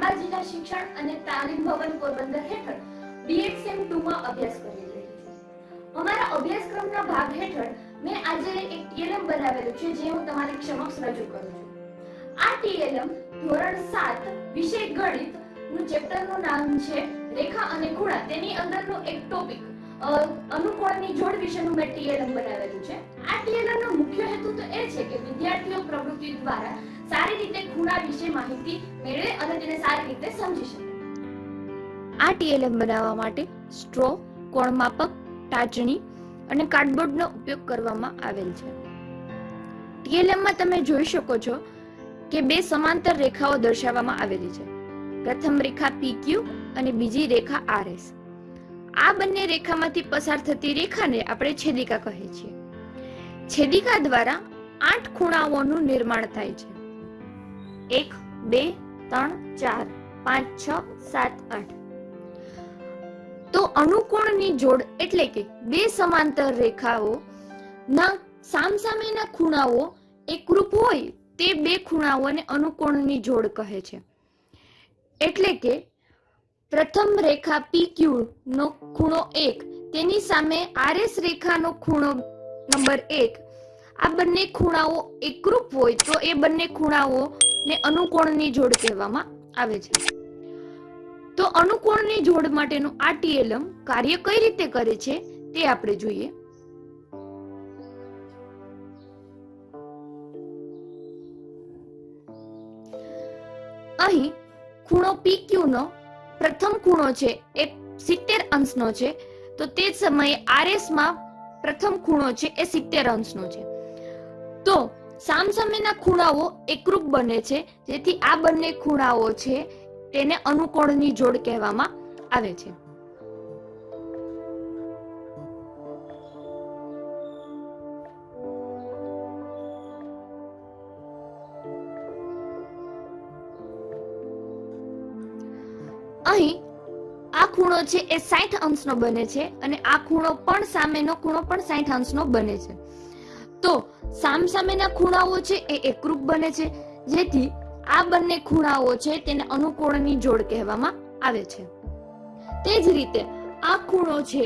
શિક્ષણ અને તાલીમ ભવન પોરબંદર હેઠળ બીએડસેમ 2 માં અભ્યાસ કરી રહી છું અમારા અભ્યાસક્રમના ભાગ હેઠળ મેં આજે એક ટીએલએમ બનાવેલું છે, જે હું તમારી સમક્ષ રજૂ કરું છું. આ ટીએલએમ ધોરણ 7 વિષય ગણિતનું ચેપ્ટરનું નામ છે, રેખા અને ખૂણા. તેની અંદરનો એક ટોપિક અનુકોણની જોડ વિશેનું મેં ટીએલએમ બનાવેલું છે. આ ટીએલએમ નો મુખ્ય હેતુ તો એ છે કે વિદ્યાર્થીઓ પ્રવૃત્તિ દ્વારા સારી રીતે ખૂણા વિશે માહિતી મેળવે અને તેને સારી રીતે સમજી શકે. આ ટીએલએમ બનાવવા માટે સ્ટ્રો કોણ માપક ટાચણી અને કાર્ડબોર્ડનો ઉપયોગ કરવામાં આવેલ છે. ટીએલએમમાં તમે જોઈ શકો છો કે બે સમાંતર રેખાઓ દર્શાવવામાં આવેલી છે. પ્રથમ રેખા PQ અને બીજી રેખા RS આ બંને રેખામાંથી પસાર થતી રેખાને આપણે છેદિકા કહીએ છીએ. છેદિકા દ્વારા આઠ ખૂણાઓનું નિર્માણ થાય છે. એક, બે, ત્રણ, ચાર, પાંચ, છ, સાત, આઠ. તો અનુકોણની જોડ એટલે કે બે સમાંતર રેખાઓ ના સામસામેના ખૂણાઓ એકરૂપ હોય તે બે ખૂણાઓને અનુકોણની જોડ કહે છે. એટલે કે પ્રથમ રેખા PQ નો ખૂણો એક, તેની સામે RS રેખાનો ખૂણો નંબર એક આ બંને ખૂણાઓ એકરૂપ હોય તો એ બંને ખૂણાઓને અનુકોણની જોડ કહેવામાં આવે છે. તો અનુકોણની જોડ માટેનું આ ટીએલએમ કાર્ય કઈ રીતે કરે છે તે આપણે જોઈએ. અહીં ખૂણો PQ નો પ્રથમ ખૂણો છે, એ 70 અંશનો છે, તો તે જ સમયે RS માં પ્રથમ ખૂણો છે, એ 70 અંશનો છે. તો સામસામેના ખૂણાઓ એકરૂપ બને છે. જેથી આ બંને ખૂણાઓ છે તેને અનુકોણની જોડ કહેવામાં આવે છે. અહીં આ ખૂણો છે એ 60 અંશનો બને છે અને આ ખૂણો પણ સામેનો ખૂણો પણ 60 અંશનો બને છે. તો સામસામેના ખૂણાઓ છે એ એકરૂપ બને છે, જેથી આ બંને ખૂણાઓ છે તેને અનુકોણની જોડ કહેવામાં આવે છે. તે જ રીતે આ ખૂણો છે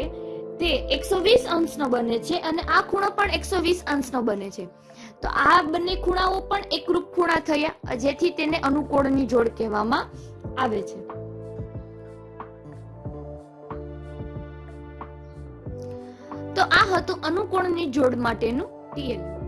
તે 120 અંશનો બને છે અને આ ખૂણો પણ 120 અંશનો બને છે. તો આ બંને ખૂણાઓ પણ એકરૂપ ખૂણા થયા, જેથી તેને અનુકોણની જોડ કહેવામાં આવે છે. તો આ હતું અનુકોણની જોડ માટેનું TL.